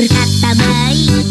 歌った場合